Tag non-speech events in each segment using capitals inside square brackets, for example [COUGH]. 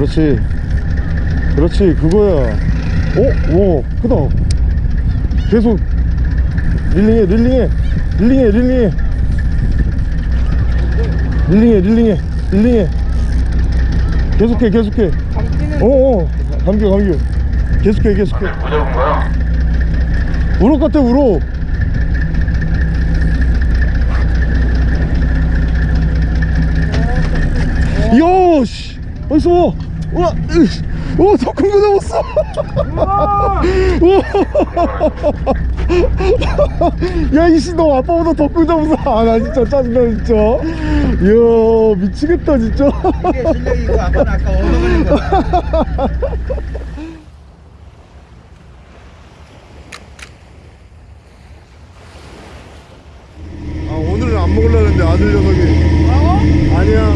그렇지. 그렇지 그거야. 오? 오 크다. 계속. 릴링해 릴링해. 릴링해 릴링해. 릴링해 릴링해 릴링해. 계속해 계속해. 어어. 감겨 감겨. 계속해 계속해. 거요? 우럭 같아 우럭. 이야 씨. 어딨어 우와. 오, 더 큰 거 잡았어. 야, 이씨, 너 아빠보다 더큰거 잡았어. 아, 나 진짜 짜증나, 진짜. 이야, 미치겠다, 진짜. 이게 실력이고 아빠는 아까 얻어버린 거. 아 오늘은 안 먹으려는데 아들 녀석이 뭐라고? 아니야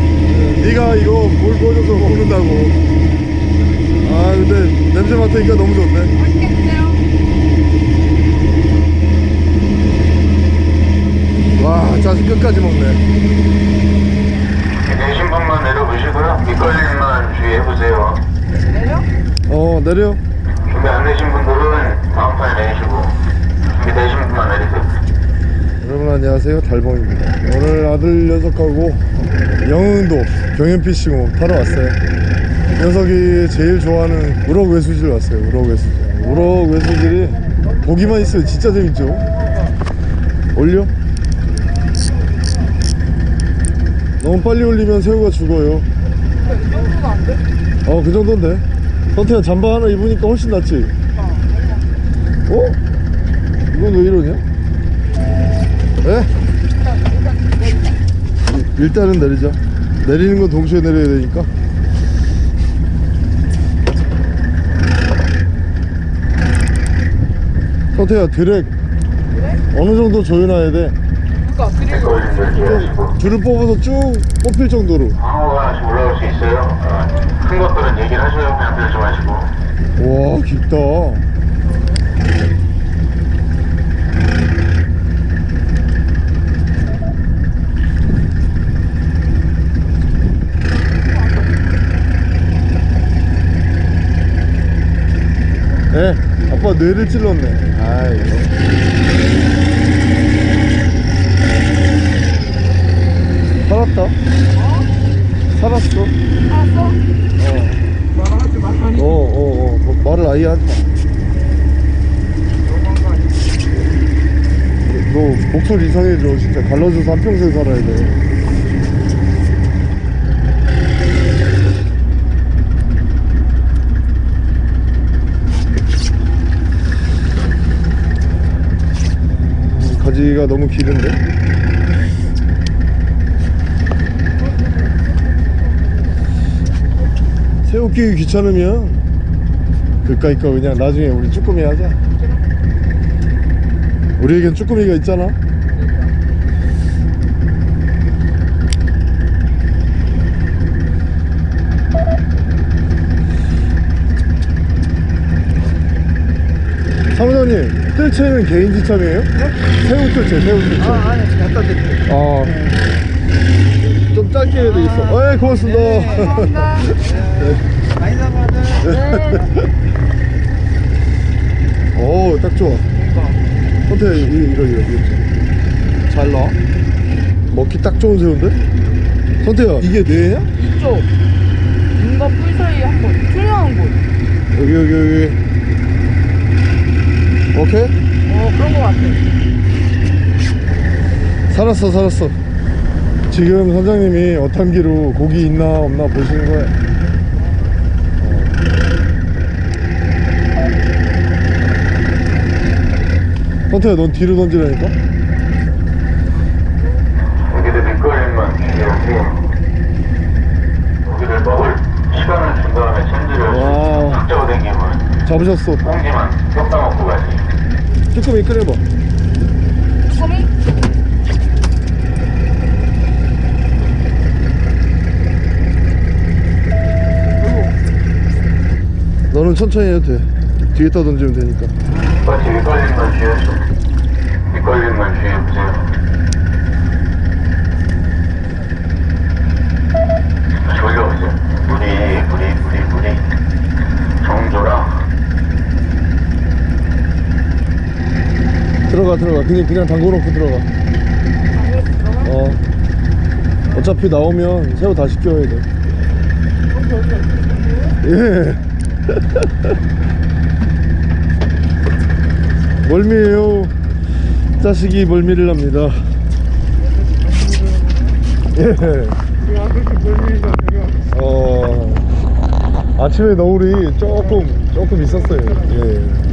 네가 이거 뭘 보여줘서 먹는다고 아 맡으니까 너무 좋네. 와 짜증 끝까지 먹네 내신 분만 내려보시고요. 미끌림만 주의해보세요. 내려? 어 내려 준비 안 되신 분들은 다음 판에 내리시고 준비되신 분만 내리세요. 여러분 안녕하세요 달봉입니다 오늘 아들 녀석하고 영흥도 경연피싱호 타러 왔어요 녀석이 제일 좋아하는 우럭 외수질 왔어요 우럭 외수질 우럭 외수질이 보기만 있으면 진짜 재밌죠 올려 너무 빨리 올리면 새우가 죽어요? 어 그 정도인데 선태야 잠바 하나 입으니까 훨씬 낫지 어? 이건 왜 이러냐? 에? 일단은 내리자 내리는 건 동시에 내려야 되니까 선태야 드랙 어느 정도 조여놔야 돼 그니까 주의하시고 줄을 뽑아서 쭉 뽑힐 정도로 방어가 하나씩 올라올 수 있어요. 어, 큰 것들은 얘기를 하셔요. 그냥 들지 마시고. 와 깊다 에 아빠 뇌를 찔렀네. 아이고 살았다? 살았어? 말하지 말라니. 어어어. 어, 말을 아예 하지? 마 너 목소리 이상해져. 진짜 갈라져서 한평생 살아야 돼 음, 가지가 너무 기른데? 새우 끼기 귀찮으면 그까이 거 그냥 나중에 우리 쭈꾸미 하자. 우리에겐 쭈꾸미가 있잖아 뜰채는 개인 지참이에요? 새우 뜰채 새우 뜰채 아, 아니, 지금 갖다 드릴게요. 아. 좀 짧게 해야 되겠어. 에 고맙습니다. 감사합니다. 많이 잡아들. [LAUGHS] 오, 딱 좋아. 이거, 이거, 이거, 이거. 잘 나와? 먹기 딱 좋은 새우인데? 선태야, 이게 뇌냐? 이쪽. 눈과 뿔 사이에 한 번. 투명한 곳. 여기, 여기, 여기. 오케이? 어, 그런 거 같아. 살았어, 살았어. 지금 선장님이 어탕기로 고기 있나 없나 보시는 거야. 어. 선태야, 넌 뒤로 던지라니까? 고기들 미끌림만 주의하세요. 고기를 먹을 시간을 준 다음에 챔질을 잡으셨어. 꽁지만. 쭈꾸미 끓여봐. 소미? 너는 천천히 해도 돼. 뒤에다 던지면 되니까. 마치 미끌림만 주의하시고 미끌림만 주의해보세요. 졸려보세요. 물이, 물이, 물이 그냥 그냥 담궈놓고 들어가. 어. 어차피 나오면 새우 다시 끼워야 돼. 예. [LAUGHS] 멀미에요. 자식이 멀미를 합니다. 예. 어. 아침에 너울이 조금 조금 있었어요. 예.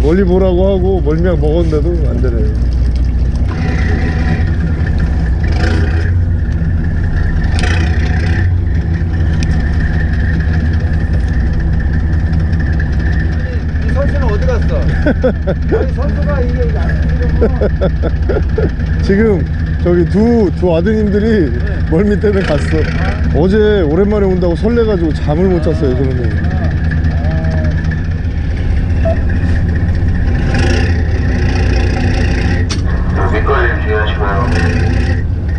멀리 보라고 하고 멀미약 먹었는데도 안 되네요. 이 선수는 어디 갔어? 아니 선수가 이게 이게 안 [LAUGHS] 뛰려고. 지금 저기 두, 두 아드님들이 멀미 때문에 갔어. 어제 오랜만에 온다고 설레가지고 잠을 못 잤어요 저는 밑걸림 주의하시고요.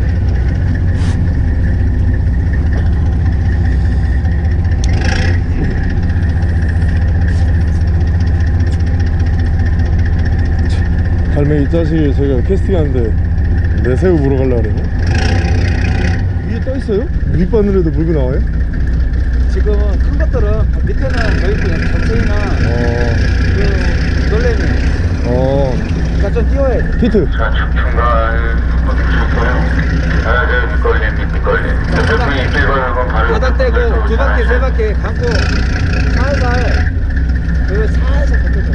갈매기 자식이 제가 캐스팅하는데 내 새우 물어가려고 그러네 위에 떠있어요? 밑바늘에도 물고 나와요? 지금은 큰 것들은 밑에는 저희 그냥 전체나 어... 그 놀래미 어... 그러니까 좀 띄워야 돼 히트 자, 중간? 아, 네, 밑걸림, 밑걸림. 대표님 입질 걸고 바로. 바닥 떼고 두 바퀴 세 바퀴 감고 살살 그리고 살살 걷어줘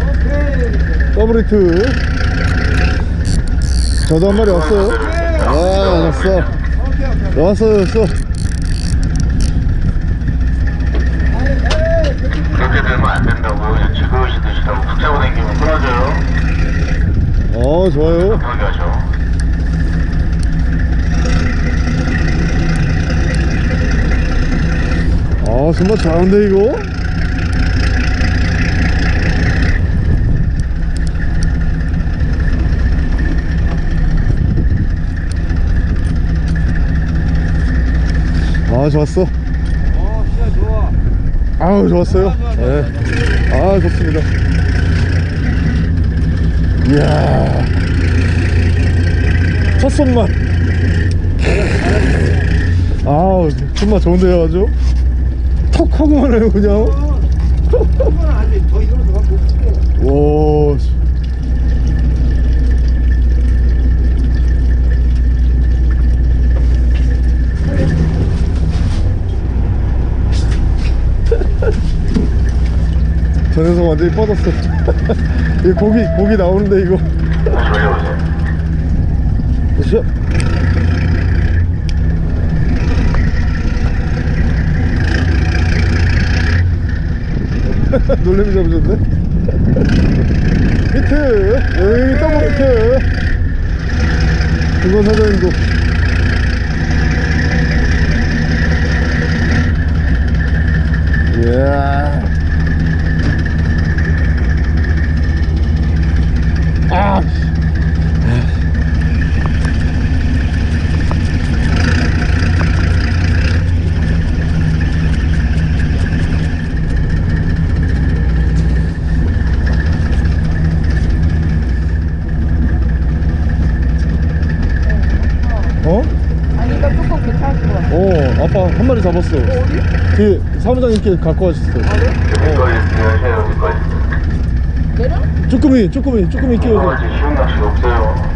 어 그래 더블 히트 저도 한 마리 왔어요 아 왔어 왔어 왔어 그렇게 되면 안 된다고. 즐거우시 드시라고 푹 잡고 당기면 끊어져요. 어 좋아요 하죠. 아 정말 잘하는데 이거 아 좋았어? 어 진짜 좋아 아우 좋았어요? 네. 아 좋습니다. 이야. 첫 손맛. 아우 손맛 좋은데요 아주? 턱 하고만 해요 그냥? [LAUGHS] 오 씨. 저 녀석 완전히 뻗었어. [LAUGHS] 이 고기 고기 나오는데 이거. 보시죠. [LAUGHS] 놀래미 잡으셨네? 히트! 에이 더블 히트! 이건 사장님도 이야 아 어? 아니까 조금 괜찮을 것 같아. 어 아빠 한 마리 잡았어 어디? 그 사무장님께 갖고 가셨어 아, 그래? 밑 쭈꾸미 이거 끼워서 아직 쉬운 낚시가 없어요.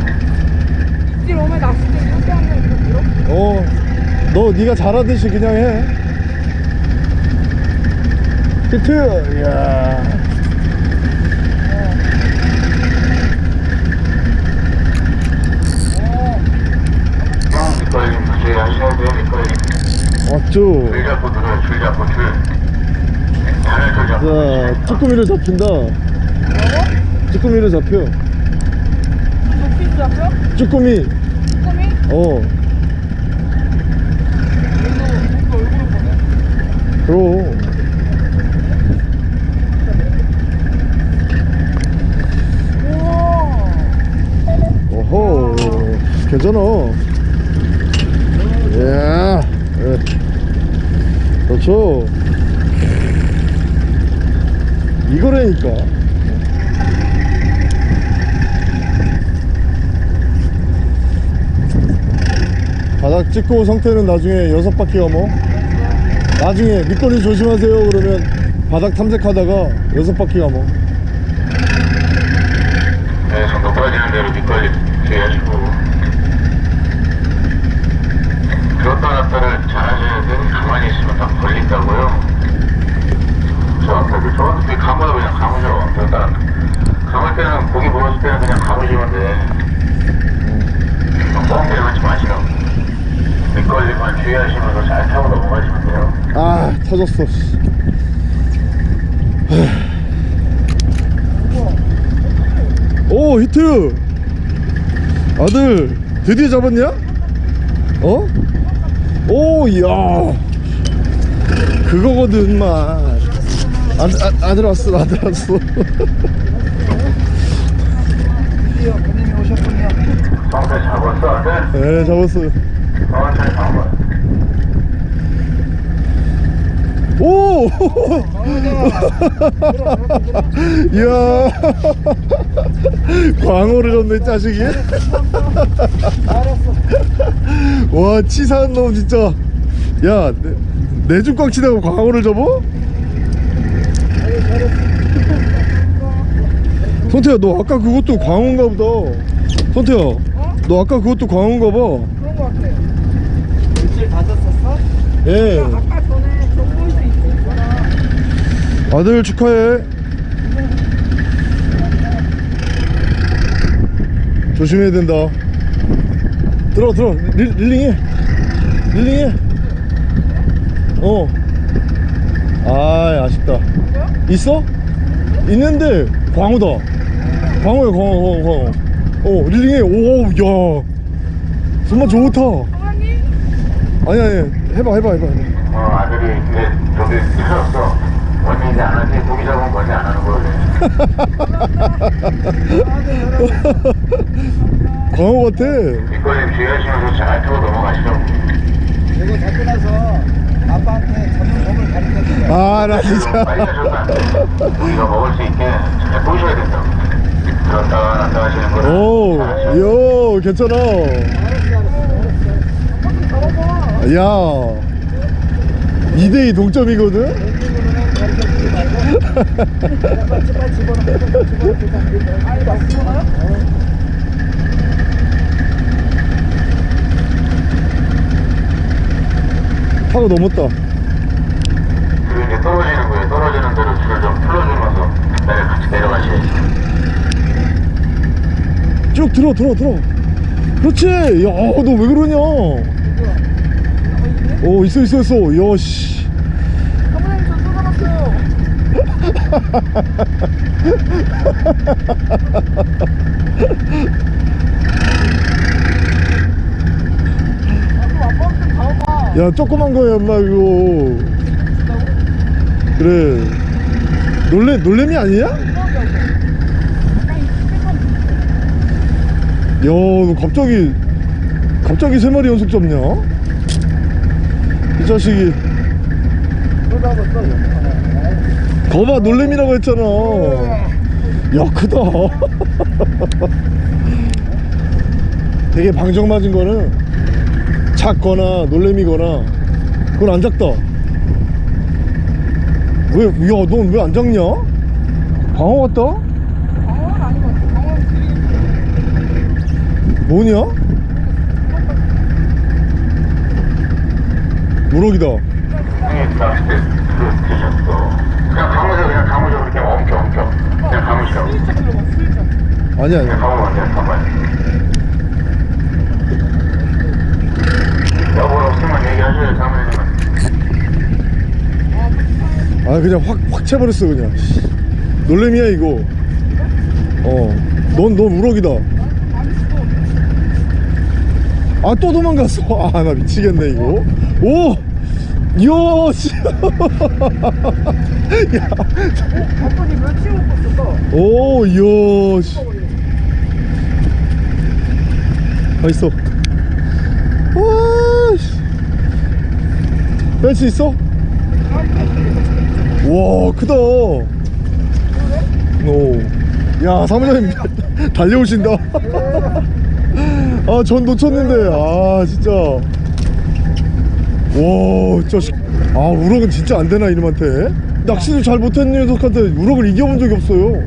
입질 오면 낚싯대 이렇게 하면 이렇게? 어너 네가 잘하듯이 그냥 해 히트 밑걸림 밑걸림. 왔죠 줄 잡고 들어요, 줄 잡고 줄. 자 쭈꾸미를 잡힌다? 쭈꾸미를 잡혀 높이 잡혀? 쭈꾸미 꿈이? 어 얘도 얼굴 보네. 그럼. 오호 괜찮아 이야 예. 그렇죠 이거라니까 바닥 찍고 성태는 나중에 여섯 바퀴 가뭐. 나중에 밑거리 조심하세요. 그러면 바닥 탐색하다가 여섯 바퀴 가뭐. 네, 손도 부러지는 대로 밑걸림 주의하시고. 들었다 놨다를 잘 하셔야 돼요. 가만히 있으면 다 걸린다고요. 저 앞에 그 저한테 그 감아도 그냥 감으셔. 들었다 놨다. 감을 때는 고기 물었을 때는 그냥 감으시면 돼. 뻥 내려가지 마시라고. 밑걸림만 주의하시면서 잘 타고 넘어가시면 돼요. 아 터졌어 씨. 오 히트 아들 드디어 잡았냐? 어? 오 이야 그거거든 만 아들, 아, 아들 왔어 아들 왔어 드디어 오셨군요. 성태 잡았어? 네 잡았어요 천천히 잡아. 오 이야 광어를 줬네 짜식이 와 치사한 놈 진짜 야 내중꽉 치다가 광어를 접어? 성태야 너 아까 그것도 광어인가 보다 성태야 너 아까 그것도 광어인가 봐 그런 거 같아. 일주일 받았었어? 예. 아까 전에 정보에서 있었잖아. 아들 축하해. 조심해야 된다. 들어 들어 릴, 릴링해. 릴링해. 어. 아, 아쉽다. 있어? 있는데 광어다. 광어야 광어 광어 광어 어 릴링해. 오야. 정말 좋다? 아니 아니. 해봐 해봐 해봐. 어, 아들이 이제 저기 틀렸어. 원 래 이제 안 하지. 고기 잡으면 원래 안 하는 거래. 광어 [LAUGHS] 같아 밑걸림 주의하시면서 잘 타고 넘어가시라고. 이거 잡고 나서 아빠한테 잡는 법을 가르쳐 주세요. 아나 지금 진짜 빨리. 고기가 먹을 수 있게 잘 보셔야 된다고. 들었다가 놨다 하시는 거를 오, 잘 하셔야 돼요. 요, 괜찮아. 야, 2대2 동점이거든? 왼쪽으로는 가르쳐 주지 말고 빨리 아니, 나? 타고 넘었다. 이제 떨어지는 거예요. 떨어지는 대로 줄을 좀 풀어주면서 내려 같이 내려가셔야지. 쭉 들어, 들어, 들어. 그렇지. 야, 너 왜 그러냐? 오, 있어, 있어, 있어. 야, 씨. 사장님, 저 쏟아놨어요. 아, 그럼 아빠한테 가봐. 야, 조그만 거야, 엄마, 이거. 그래. 놀래, 놀래미 아니야? 야, 너 갑자기, 갑자기 세 마리 연속 잡냐? 이 자식이. 거봐 놀래미라고 했잖아 야 크다 [LAUGHS] 되게 방정 맞은 거는 작거나 놀래미거나 그건 안 작다 왜, 야, 넌 왜 안 작냐? 광어 같다? 방어는 아닌 것. 방어는 뭐냐? 우럭이다 아니. 사모님은. 아 그냥 확, 확 채버렸어 그냥 씨. 놀래미야 이거 어넌 넌 우럭이다 아 또 도망갔어 [LAUGHS] 아 나 미치겠네 이거 오 이야 씨. [LAUGHS] 야, 있었어. 오 이야 씨. 가 있어. 와뺄 수 있어? 와 크다. 오야 사무장님 [LAUGHS] 달려오신다. [LAUGHS] 아 전 놓쳤는데. 아 진짜. 와 진짜 시- 아 우럭은 진짜 안 되나 이놈한테? 낚시도 잘 못하는 녀석한테. 우럭을 이겨본 적이 없어요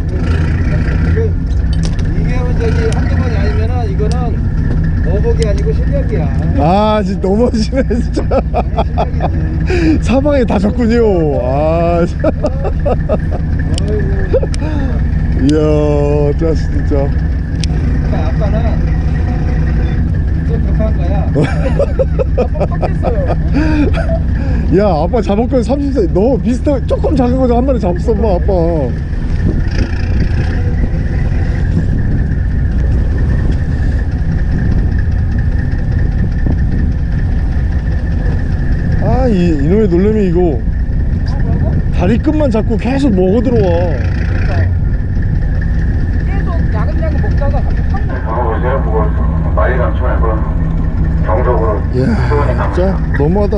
이게 이게 저기 한두 번이 아니면은 이거는 어복이 아니고 실력이야. 아 진짜 너무하시네 진짜. 사방에 다 졌군요 아. 이야 짜 진짜 그러니까 아빠는 좀 급한 거야. [LAUGHS] 빡빡했어요. 야 아빠 잡을 건 30세 너 비슷한 조금 작은 거한 마리 잡았어 뭐 아빠 아 이, 이놈의 놀래미 이거 다리 끝만 잡고 계속 먹어 들어와 계속 야금야금 먹다가 확 나. 잡아보세요. 뭐 말이 감지 말고 정적으로 이야 수원이 감지 진짜 너무하다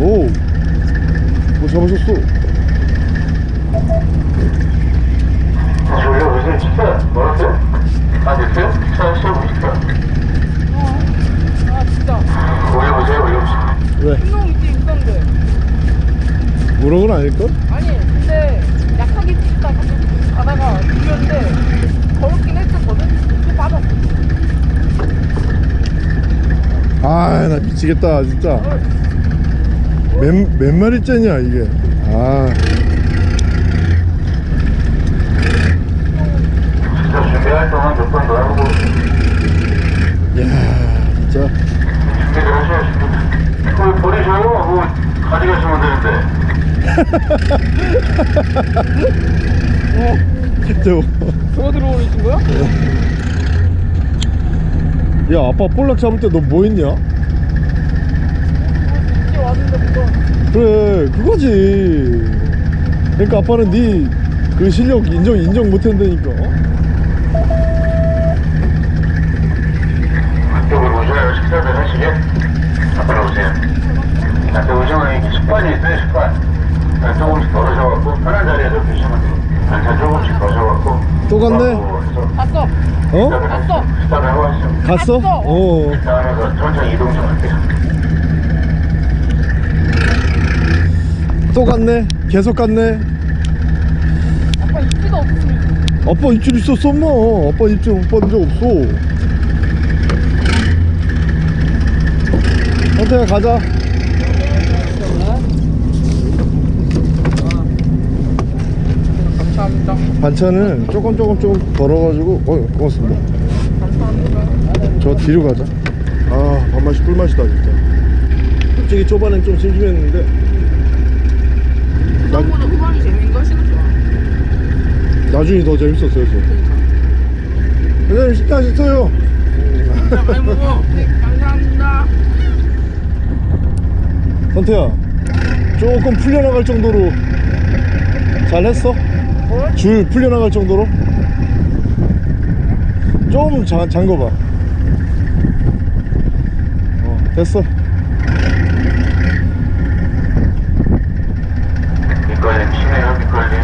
오, 뭐 잡으셨어? 올려보세요. 식사 멀었 아? 아 진짜. 올려보세요. 올려보세요. 왜? 분명 밑에 있었는데. 우럭은 아닐걸? 아니 근데 약하게 찍다 갑자기 가다가 들렸는데 걸었긴 했었거든. 또 빠졌어. 아, 나 미치겠다, 진짜. 몇, 몇 마리째냐, 이게. 아, 진짜 준비할 동안 몇 번더 하고 야 진짜. 준비를 하셔야지. 그걸 버리셔요. 그거 가져가시면 되는데. 저, 저거 들어오신 거야? 야, 아빠 볼락 잡을 때 너 뭐 했냐? 이제 왔는데 뭐가. 그래, 그거지. 그러니까 아빠는 네 그 실력 인정, 인정 못 한다니까. 이쪽으로 식사들 하시게. 앞으로 오세요. 나한테 오시면 습관이 있어요. 습관. 난 조금씩 걸으셔갖고 편한 자리에서 드시면 돼요. 반찬 조금씩 거셔갖고 또 갔네? 갔어. 어? 갔어. 하시죠. 갔어? 어. 식사하면서 천천히 이동 좀 할게요. 또 갔네? 계속 갔네? 아빠 입지도 없으면 아빠 입질 있었어, 뭐. 아빠 입질 못 받은 적 없어. 선태야, 가자. 감사합니다. 반찬을 조금 조금 조금 덜어가지고 어 고맙습니다 감사합니다. 저 뒤로 가자 아 밥맛이 꿀맛이다 진짜 솔직히 초반엔 좀 심심했는데 나, 생각보다 후반이 재밌는 거 싫어. 나중에 더 재밌었어요 저. 회장님 식사 식사요 진짜 많이 먹어. 네, 감사합니다. 선태야 조금 풀려나갈 정도로 잘했어? 줄 풀려나갈 정도로? 좀 자, 잠궈봐 어, 됐어 밑걸림 심해요. 밑걸림.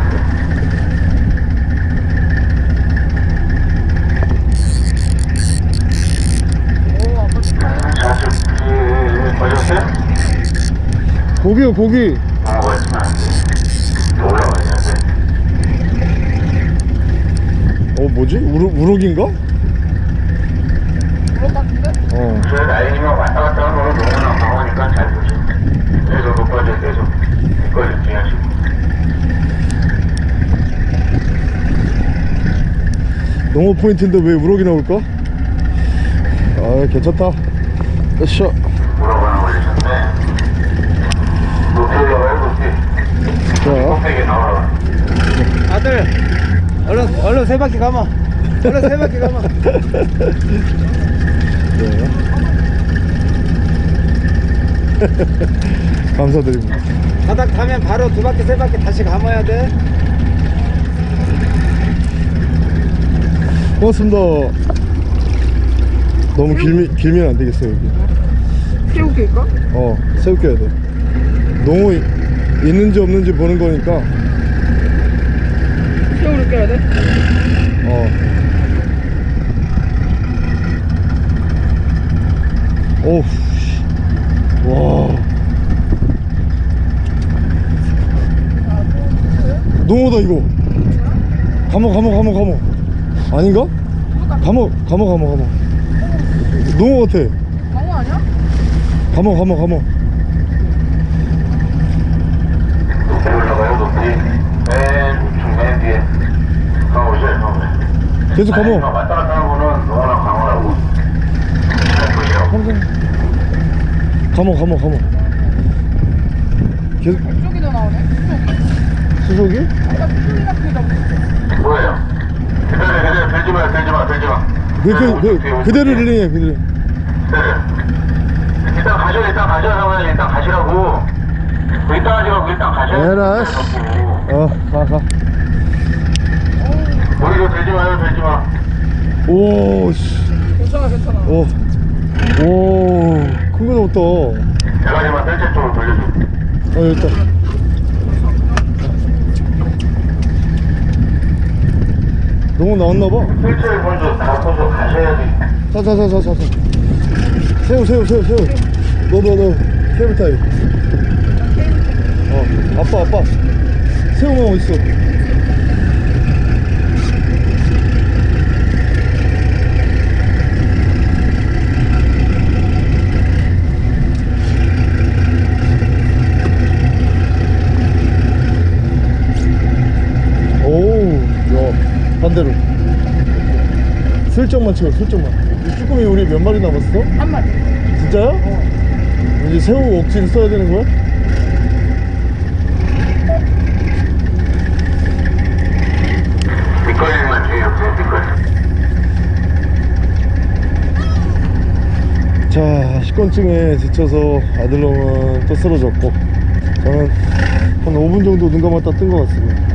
오 아빠 축하해. 자주 걸렸어요? 고기요 고기 어. 어 뭐지? 우럭, 우럭인가? 같은데? 어저 라인이면 왔다 갔다 하는 거는 너무나 강하니까 잘 보세요. 계속 높아져 계속 밑걸림 주의하시고. 농어 포인트인데 왜 우럭이 나올까? 아 괜찮다 으쌰 물어보는 걸리셨네. 높이 올라가요, 높이. 자 꼭대기 나와라. 아들, 얼른 얼른 세 바퀴 가마. 얼른 세 바퀴 가마. 네. [LAUGHS] 감사드립니다 바닥 타면 바로 두 바퀴 세 바퀴 다시 감아야 돼. 고맙습니다 너무 길미, 길면 안 되겠어요 여기 새우길까? 어 새우껴야 돼 농어 이- 있는지 없는지 보는 거니까 껴야 돼? 어. 오우. 와. 농어다 이거. 감어 감어 감어 감어. 아닌가? 감어 감어 감어 감어. 너무 같아. 감어 아니야? 감어 감어 감어. 계속 감옥 왔다 갔다 하는 거는 너나 강호라고. 잘 보시라고 항상 감옥 감옥 감옥 계속. 이쪽이도 나오네. 이쪽. 수족이? 아까 그다 뭐예요? 그대로 그대로 들지 마 들지 마 들지 마. 그, 그, 그, 그대로 릴링해 그대로. 네. 일단 가셔 일단 가셔 하면 일단 가시라고. 일단 하시라고 일단 가셔. 에라, 씨. 어가가 머리로 들지 마요 들지 마 오 씨 괜찮아 괜찮아. 오. 오, 큰거 잡았다. 대가리만 뜰채 쪽으로 돌려줘 어, 여기 있다. 너무 나왔나봐. 뜰채를 먼저 잡고서 가셔야지 자, 자, 자, 자, 자. 자. 새우, 새우, 새우, 새우. 너, 너, 너. 케이블 타이. 어, 아빠, 아빠. 새우만 어딨어? 오우, 야, 반대로. 슬쩍만 치워, 슬쩍만. 이 쭈꾸미 우리 몇 마리 남았어? 한 마리. 진짜요? 이제 새우 억지로 써야 되는 거야? 자, 식곤증에 지쳐서 아들놈은 또 쓰러졌고 저는 한 5분 정도 눈 감았다 뜬 것 같습니다.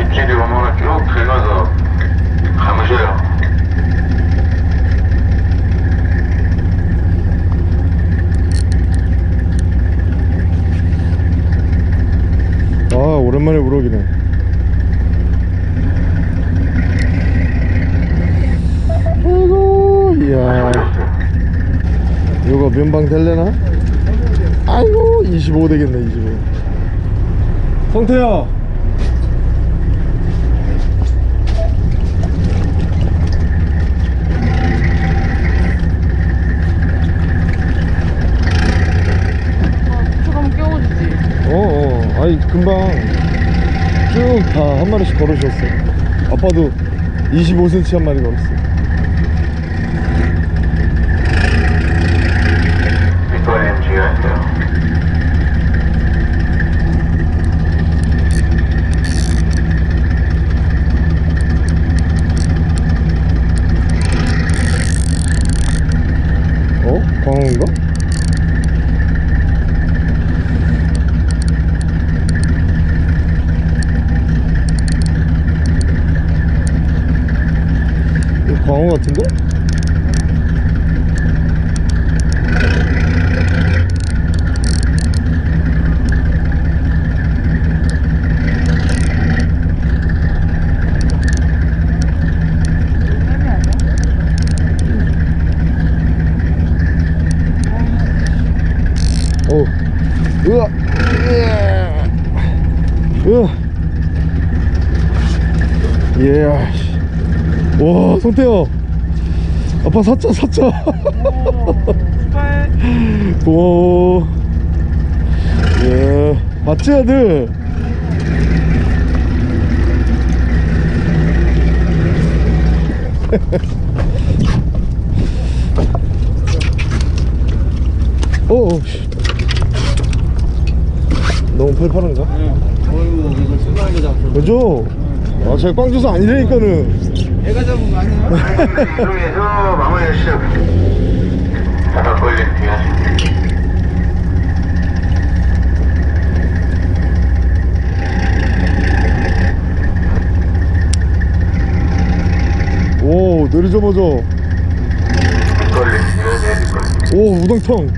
입질이 오면 쭉 긁어서 감으셔요 아, 오랜만에 우럭이네. 아이고, 이야. 이거 면방 될래나? 아이고, 25 되겠네, 25. 성태야. 끼워주지. 어, 어. 아니, 금방 쭉 다 한 마리씩 걸어주셨어. 아빠도 25cm 한 마리 걸었어. 뒷걸림 주의하세요 어? 광어인가? 이거 광어 같은데? 뱀이 아니야? 어. 으아. 으아. 으아. 예. 씨. 와, 성태야. 아빠 사자, 사자. 오. 예. 봤지, 아들? [LAUGHS] 어, 어, 씨. 너무 팔팔한가? 어이구 이거 그죠? 아, 제가 꽝주소 아니라니까는. 애가 잡은 거 아니야? 이동해서 마무리하시죠 바닥 걸림 주의하세요 오, 내리자마자. 오, 우당탕.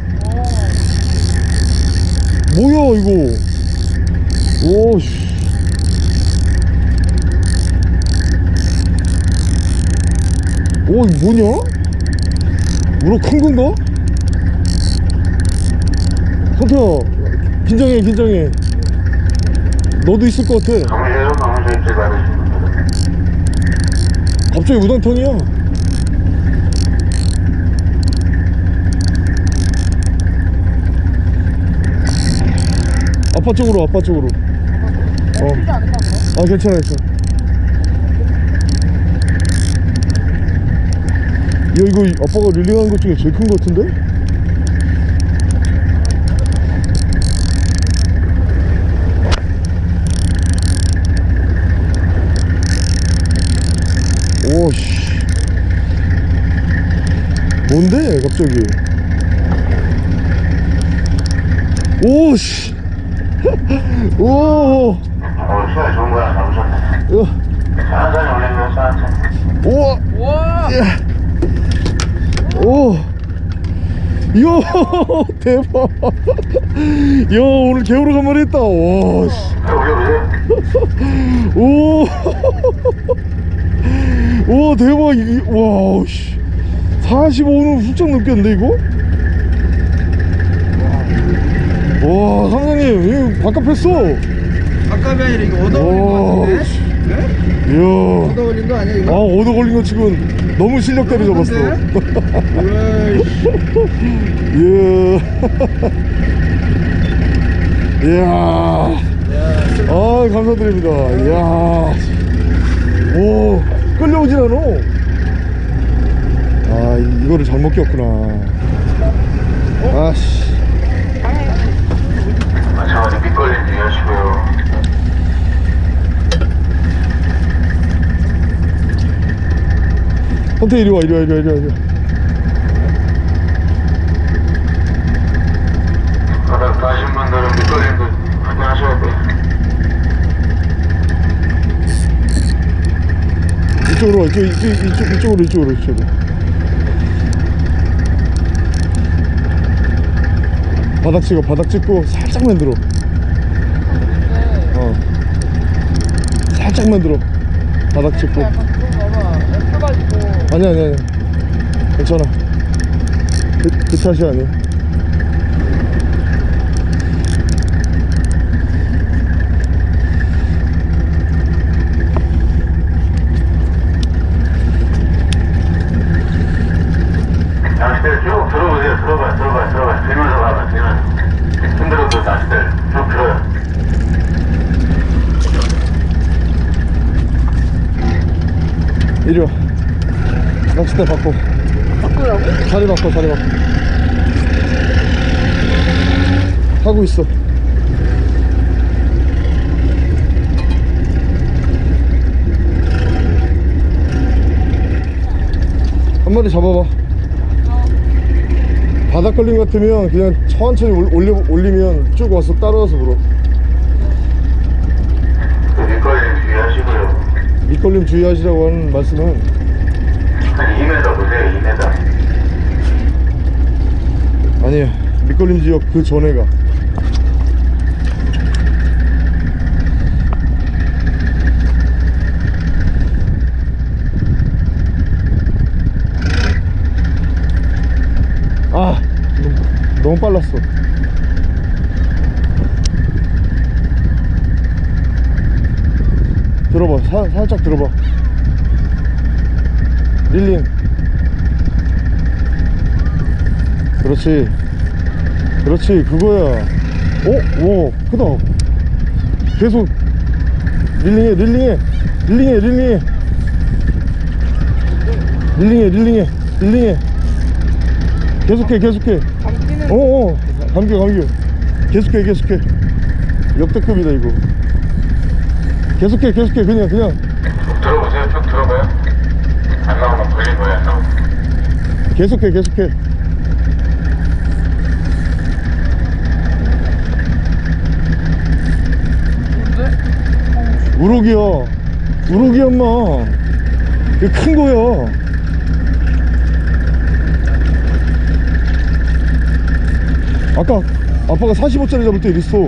뭐야, 이거. 오, 씨. 오, 이거 뭐냐? 우럭 큰 건가? 성태야, 긴장해, 긴장해. 너도 있을 것 같아 갑자기 우당탕이야 아빠 쪽으로 아빠 쪽으로 어. 아 괜찮아 괜찮아 야 이거 아빠가 릴링한 것 중에 제일 큰 것 같은데? 오씨. 뭔데 갑자기? 오씨. [LAUGHS] 오. 어, 야, 우와. 우와. 오 이야 대박 야 오늘 개우러 간만 했다 와씨 올려보세요 오, 오 대박 이, 와 씨. 45는 훌쩍 넘겼는데 이거? 와 사장님 이거 바깥 뺐어 아까비 아니라 이거 얻어 걸린 거 와, 같은데? 씨. 네? 이야 얻어 걸린 거 아니야 아 이거? 얻어 걸린 거 치곤 너무 실력대로 잡았어. 으이씨. 이야 이야 야, 쓸- 아 감사드립니다. 이야 오 끌려오질 않아. 아 이- 이거를 잘못 꼈구나. 아씨. 아, 차원이 밑걸림 주의하시고요 헌태 이리 와 이리 와 이리 와 이리 와 이리 와. 바닥 가신 분들은 돼요 이쪽으로 와 이쪽, 이쪽, 이쪽, 이쪽으로 이쪽으로 이쪽으로. 바닥 찍어 바닥 찍고 살짝만 들어. 어. 살짝만 들어. 바닥 찍고 약간 그런 거봐 펴가지고 아니 아니 아니. 괜찮아. 그, 그 탓이 아니야 낚싯대를 쭉 들어보세요 들어봐요 들어봐요 들어봐요 들면서 봐봐 들면서 흔들어도 낚싯대를 쭉 들어요 이리 와 낚싯대 바꿔. 바꾸라고? 자리 바꿔 자리 바꿔. 하고 있어. 한 마리 잡아봐. 바닥 걸림 같으면 그냥 천천히 올- 올리, 올리면 쭉 와서 따라와서 물어. 그 밑걸림 주의하시고요. 밑걸림 주의하시라고 하는 말씀은 한 2m 보세요 2m 아니에요. 밑걸림 지역 그 전에가. 아 너무, 너무 빨랐어. 들어봐. 사, 살짝 들어봐 릴링 그렇지. 그렇지 그거야. 오? 오 크다. 계속. 릴링해 릴링해. 릴링해 릴링해. 릴링해 릴링해. 릴링해. 계속해 계속해. 어어. 감겨 감겨 계속해 계속해. 역대급이다 이거. 계속해 계속해. 그냥 그냥 쭉 들어보세요 쭉 들어봐요 안 나오면 걸린 거예요 안 나오면 계속해 계속해. 뭔데? 우럭이야 우럭이야 엄마. 이거 큰 거야. 아까 아빠가 45짜리 잡을 때 이랬어?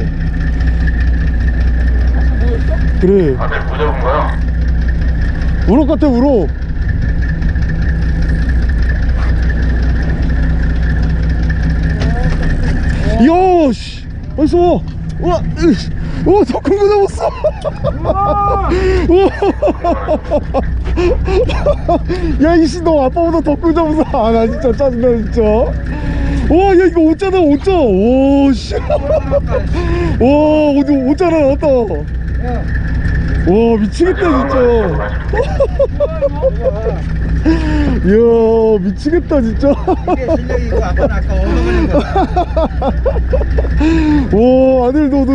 그래. 다들 무적은 거요 우럭 같아 우럭 야씨 어디서 와 으이씨. 오, 더큰 거 잡았어. 오. 야, 이씨, 너 아빠보다 더큰거 잡았어. 아, 나 진짜 짜증나, 진짜. 와, 야, 이거 오짜다, 오짜. 오, 씨. 와, 어디 오짜라 나왔다. 와, 미치겠다, 진짜. 이야, 미치겠다, 진짜. 실력이 아빠는 아까 얻어버린. 와, 아들, 너, 너.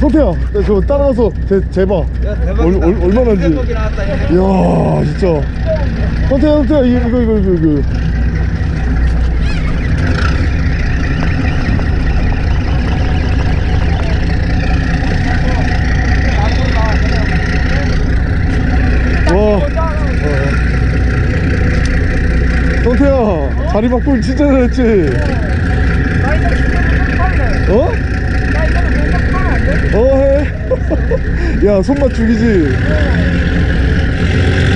성태야, 나 저거 따라가서 제, 재봐. 야, 대박이다. 얼- 얼- 얼마나인지. 대박이 나왔다, 이거. 이야, 진짜. 성태야, 성태야, 이거, 이거, 이거, 이거. 이거. 와. 자리 바꾸기 진짜 잘했지? 나 이거 진짜 팔래. 어? 나 이거는 공격 팔면 안 돼? 어, 해. [LAUGHS] 야, 손맛 죽이지?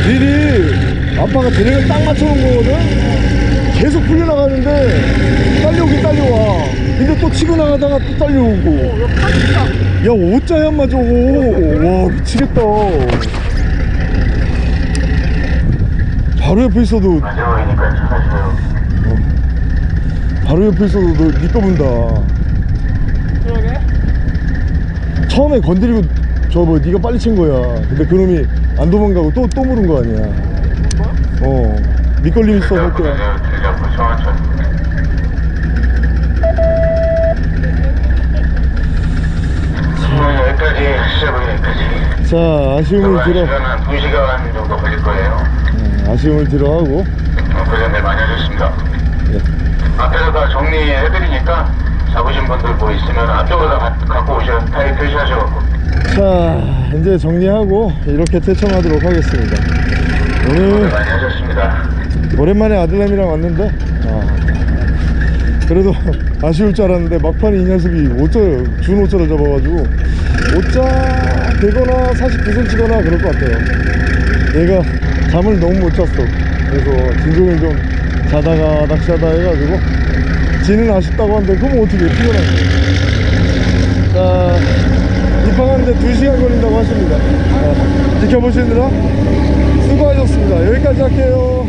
미리 아빠가 드랙을 딱 맞춰놓은 거거든? 계속 풀려나가는데, 딸려오긴 딸려와. 근데 또 치고 나가다가 또 딸려오고. 이거 팔리다. 야, 오짜야, 인마 저거. 와, 미치겠다. 바로 옆에 있어도, 마지막이니까 잘하세요. 바로 옆에 있어도 너, 니꺼 본다. 그러게. 처음에 건드리고 저뭐 네가 빨리 친 거야 근데 그놈이 안 도망가고 또 또 물은 거 아니야 어 밑걸림 있어 볼 때야 들려고 천천히. 오늘 여기까지 시작은 여기까지. 자 아쉬움을 한 2시간 정도 걸릴 거예요. 음, 아쉬움을 들어 하고 어, 고생들 많이 하셨습니다. 예. 앞에서 다 정리해드리니까 잡으신 분들 뭐 있으면 앞쪽으로 다 가- 갖고 오셔 타일 표시하셔갖고. 자 이제 정리하고 이렇게 퇴청하도록 하겠습니다. 오늘 많이 하셨습니다. 오랜만에 아들내미랑 왔는데? 아, 그래도 [LAUGHS] 아쉬울 줄 알았는데 막판에 이 녀석이 5자 준 5자를 잡아가지고 5자 되거나 49cm거나 그럴 것 같아요. 얘가 잠을 너무 못 잤어. 그래서 진종일 좀 자다가 낚시하다 해가지고 지는 아쉽다고 하는데 그럼 어떻게 피곤한 거예요 자 입항하는데 2시간 걸린다고 하십니다. 어, 지켜보시느라 수고하셨습니다. 여기까지 할게요.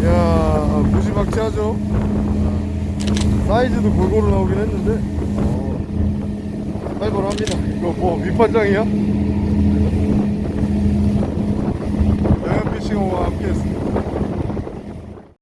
이야 무지막지하죠? 사이즈도 골고루 나오긴 했는데. 어, 살벌합니다. 이거 뭐 밑판장이야? 영양피싱어와 함께 했습니다.